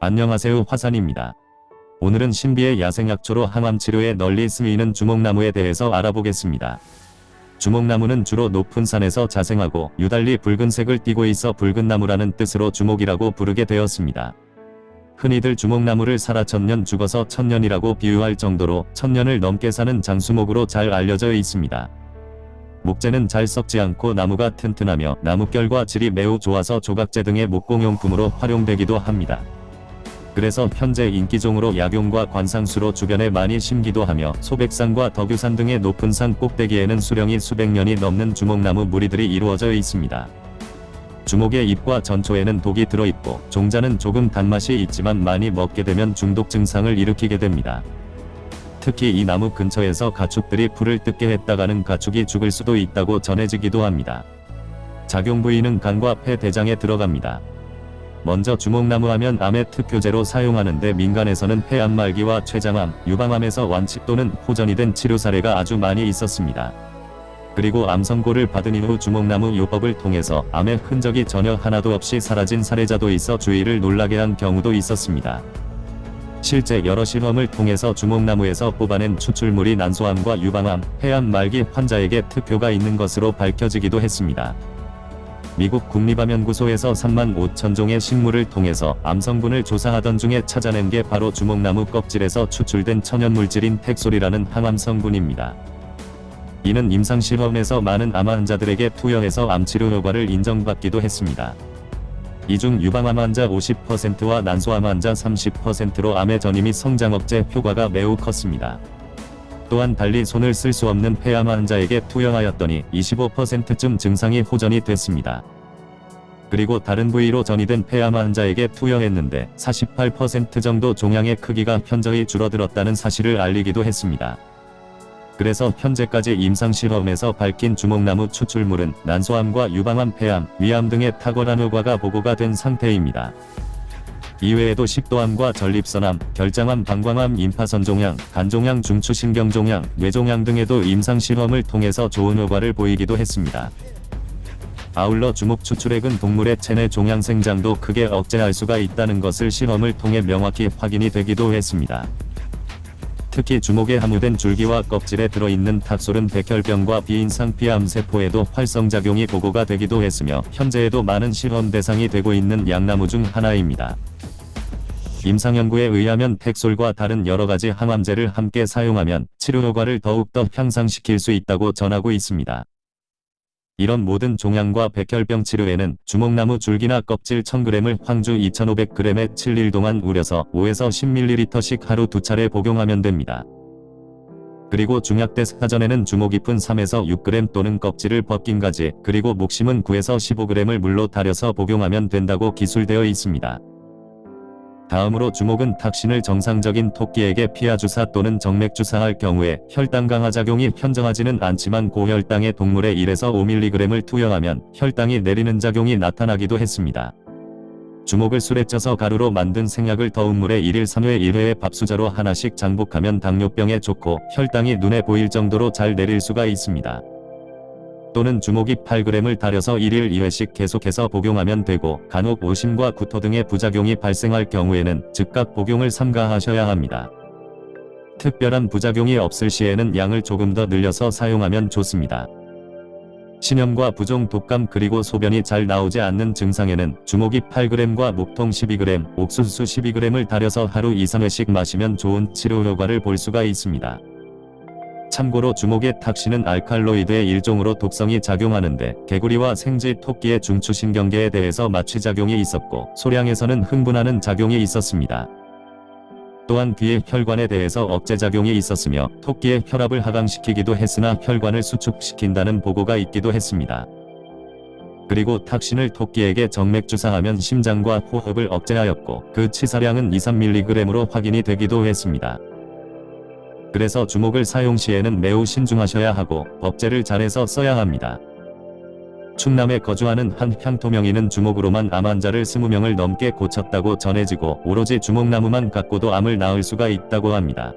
안녕하세요 화산입니다. 오늘은 신비의 야생약초로 항암치료에 널리 쓰이는 주목나무에 대해서 알아보겠습니다. 주목나무는 주로 높은 산에서 자생하고 유달리 붉은색을 띠고 있어 붉은 나무라는 뜻으로 주목이라고 부르게 되었습니다. 흔히들 주목나무를 살아 천년 죽어서 천년이라고 비유할 정도로 천년을 넘게 사는 장수목으로 잘 알려져 있습니다. 목재는 잘 썩지 않고 나무가 튼튼하며 나뭇결과 질이 매우 좋아서 조각재 등의 목공용품으로 활용되기도 합니다. 그래서 현재 인기종으로 약용과 관상수로 주변에 많이 심기도 하며 소백산과 덕유산 등의 높은 산 꼭대기에는 수령이 수백 년이 넘는 주목나무 무리들이 이루어져 있습니다. 주목의 잎과 전초에는 독이 들어있고 종자는 조금 단맛이 있지만 많이 먹게 되면 중독 증상을 일으키게 됩니다. 특히 이 나무 근처에서 가축들이 풀을 뜯게 했다가는 가축이 죽을 수도 있다고 전해지기도 합니다. 작용 부위는 간과 폐 대장에 들어갑니다. 먼저 주목나무 하면 암의 특효제로 사용하는데 민간에서는 폐암 말기와 췌장암, 유방암에서 완치 또는 호전이 된 치료 사례가 아주 많이 있었습니다. 그리고 암 선고를 받은 이후 주목나무 요법을 통해서 암의 흔적이 전혀 하나도 없이 사라진 사례자도 있어 주위를 놀라게 한 경우도 있었습니다. 실제 여러 실험을 통해서 주목나무에서 뽑아낸 추출물이 난소암과 유방암, 폐암 말기 환자에게 특효가 있는 것으로 밝혀지기도 했습니다. 미국 국립암연구소에서 3만 5천 종의 식물을 통해서 암 성분을 조사하던 중에 찾아낸 게 바로 주목나무 껍질에서 추출된 천연물질인 택솔이라는 항암 성분입니다. 이는 임상실험에서 많은 암 환자들에게 투여해서 암치료 효과를 인정받기도 했습니다. 이 중 유방암 환자 50%와 난소암 환자 30%로 암의 전이 및 성장 억제 효과가 매우 컸습니다. 또한 달리 손을 쓸 수 없는 폐암 환자에게 투여하였더니 25%쯤 증상이 호전이 됐습니다. 그리고 다른 부위로 전이된 폐암 환자에게 투여했는데 48% 정도 종양의 크기가 현저히 줄어들었다는 사실을 알리기도 했습니다. 그래서 현재까지 임상실험에서 밝힌 주목나무 추출물은 난소암과 유방암, 폐암, 위암 등의 탁월한 효과가 보고가 된 상태입니다. 이외에도 식도암과 전립선암, 결장암, 방광암, 임파선종양, 간종양, 중추신경종양, 뇌종양 등에도 임상실험을 통해서 좋은 효과를 보이기도 했습니다. 아울러 주목 추출액은 동물의 체내 종양 생장도 크게 억제할 수가 있다는 것을 실험을 통해 명확히 확인이 되기도 했습니다. 특히 주목에 함유된 줄기와 껍질에 들어있는 탑솔은 백혈병과 비인상 피암 세포에도 활성작용이 보고가 되기도 했으며 현재에도 많은 실험 대상이 되고 있는 양나무 중 하나입니다. 임상연구에 의하면 텍솔과 다른 여러가지 항암제를 함께 사용하면 치료 효과를 더욱더 향상시킬 수 있다고 전하고 있습니다. 이런 모든 종양과 백혈병 치료에는 주목나무 줄기나 껍질 1000g을 황주 2500g에 7일 동안 우려서 5에서 10ml씩 하루 두 차례 복용하면 됩니다. 그리고 중약대 사전에는 주목 잎은 3에서 6g 또는 껍질을 벗긴 가지 그리고 목심은 9에서 15g을 물로 달여서 복용하면 된다고 기술되어 있습니다. 다음으로 주목은 탁신을 정상적인 토끼에게 피하주사 또는 정맥주사할 경우에 혈당 강화 작용이 현정하지는 않지만 고혈당의 동물에 1에서 5mg을 투여하면 혈당이 내리는 작용이 나타나기도 했습니다. 주목을 술에 쪄서 가루로 만든 생약을 더운 물에 1일 3회 1회에 밥수저로 하나씩 장복하면 당뇨병에 좋고 혈당이 눈에 보일 정도로 잘 내릴 수가 있습니다. 또는 주목이 8g을 달여서 1일 2회씩 계속해서 복용하면 되고 간혹 오심과 구토 등의 부작용이 발생할 경우에는 즉각 복용을 삼가하셔야 합니다. 특별한 부작용이 없을 시에는 양을 조금 더 늘려서 사용하면 좋습니다. 신염과 부종 독감 그리고 소변이 잘 나오지 않는 증상에는 주목이 8g과 목통 12g, 옥수수 12g을 달여서 하루 2, 3회씩 마시면 좋은 치료 효과를 볼 수가 있습니다. 참고로 주목의 탁신은 알칼로이드의 일종으로 독성이 작용하는데 개구리와 생쥐 토끼의 중추신경계에 대해서 마취작용이 있었고 소량에서는 흥분하는 작용이 있었습니다. 또한 귀의 혈관에 대해서 억제작용이 있었으며 토끼의 혈압을 하강시키기도 했으나 혈관을 수축시킨다는 보고가 있기도 했습니다. 그리고 탁신을 토끼에게 정맥주사하면 심장과 호흡을 억제하였고 그 치사량은 2-3mg으로 확인이 되기도 했습니다. 그래서 주목을 사용 시에는 매우 신중하셔야 하고 법제를 잘해서 써야 합니다. 충남에 거주하는 한 향토명인은 주목으로만 암 환자를 20명을 넘게 고쳤다고 전해지고 오로지 주목나무만 갖고도 암을 낳을 수가 있다고 합니다.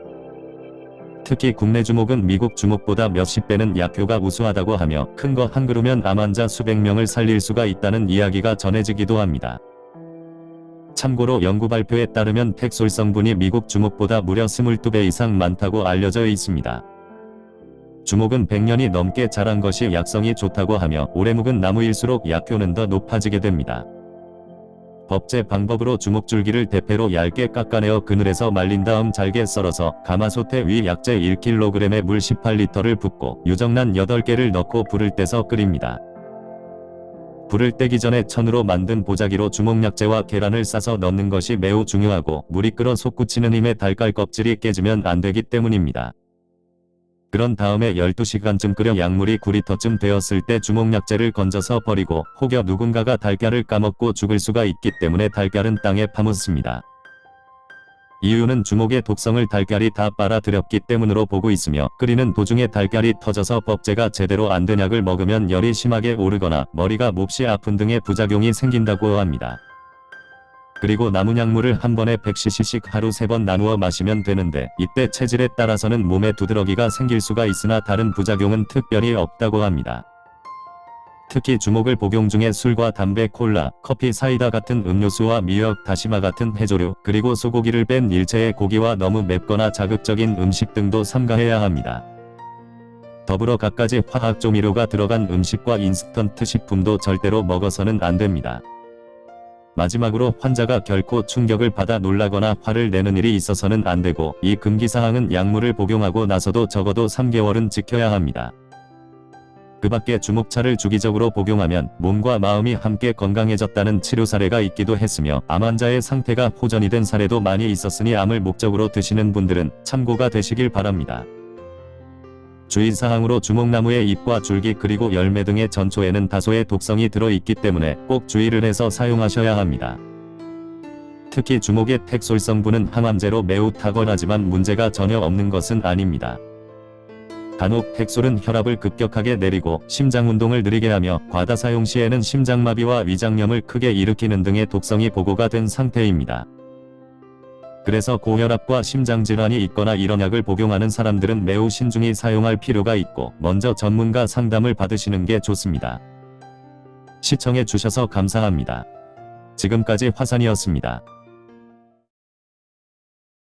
특히 국내 주목은 미국 주목보다 몇십 배는 약효가 우수하다고 하며 큰 거 한 그루면 암 환자 수백 명을 살릴 수가 있다는 이야기가 전해지기도 합니다. 참고로 연구 발표에 따르면 택솔 성분이 미국 주목보다 무려 22배 이상 많다고 알려져 있습니다. 주목은 100년이 넘게 자란 것이 약성이 좋다고 하며 오래 묵은 나무일수록 약효는 더 높아지게 됩니다. 법제 방법으로 주목줄기를 대패로 얇게 깎아내어 그늘에서 말린 다음 잘게 썰어서 가마솥에 위 약재 1kg에 물 18리터를 붓고 유정란 8개를 넣고 불을 떼서 끓입니다. 불을 떼기 전에 천으로 만든 보자기로 주목약재와 계란을 싸서 넣는 것이 매우 중요하고 물이 끓어 솟구치는 힘에 달걀 껍질이 깨지면 안 되기 때문입니다. 그런 다음에 12시간쯤 끓여 약물이 9리터쯤 되었을 때 주목약재를 건져서 버리고 혹여 누군가가 달걀을 까먹고 죽을 수가 있기 때문에 달걀은 땅에 파묻습니다. 이유는 주목의 독성을 달걀이 다 빨아들였기 때문으로 보고 있으며 끓이는 도중에 달걀이 터져서 법제가 제대로 안 된 약을 먹으면 열이 심하게 오르거나 머리가 몹시 아픈 등의 부작용이 생긴다고 합니다. 그리고 남은 약물을 한 번에 100cc씩 하루 3번 나누어 마시면 되는데 이때 체질에 따라서는 몸에 두드러기가 생길 수가 있으나 다른 부작용은 특별히 없다고 합니다. 특히 주목을 복용 중에 술과 담배, 콜라, 커피, 사이다 같은 음료수와 미역, 다시마 같은 해조류, 그리고 소고기를 뺀 일체의 고기와 너무 맵거나 자극적인 음식 등도 삼가해야 합니다. 더불어 갖가지 화학 조미료가 들어간 음식과 인스턴트 식품도 절대로 먹어서는 안 됩니다. 마지막으로 환자가 결코 충격을 받아 놀라거나 화를 내는 일이 있어서는 안 되고 이 금기사항은 약물을 복용하고 나서도 적어도 3개월은 지켜야 합니다. 그 밖에 주목차를 주기적으로 복용하면 몸과 마음이 함께 건강해졌다는 치료 사례가 있기도 했으며 암 환자의 상태가 호전이 된 사례도 많이 있었으니 암을 목적으로 드시는 분들은 참고가 되시길 바랍니다. 주의사항으로 주목나무의 잎과 줄기 그리고 열매 등의 전초에는 다소의 독성이 들어있기 때문에 꼭 주의를 해서 사용하셔야 합니다. 특히 주목의 택솔 성분은 항암제로 매우 탁월하지만 문제가 전혀 없는 것은 아닙니다. 간혹 택솔은 혈압을 급격하게 내리고 심장 운동을 느리게 하며 과다 사용 시에는 심장마비와 위장염을 크게 일으키는 등의 독성이 보고가 된 상태입니다. 그래서 고혈압과 심장질환이 있거나 이런 약을 복용하는 사람들은 매우 신중히 사용할 필요가 있고 먼저 전문가 상담을 받으시는 게 좋습니다. 시청해 주셔서 감사합니다. 지금까지 화산이었습니다.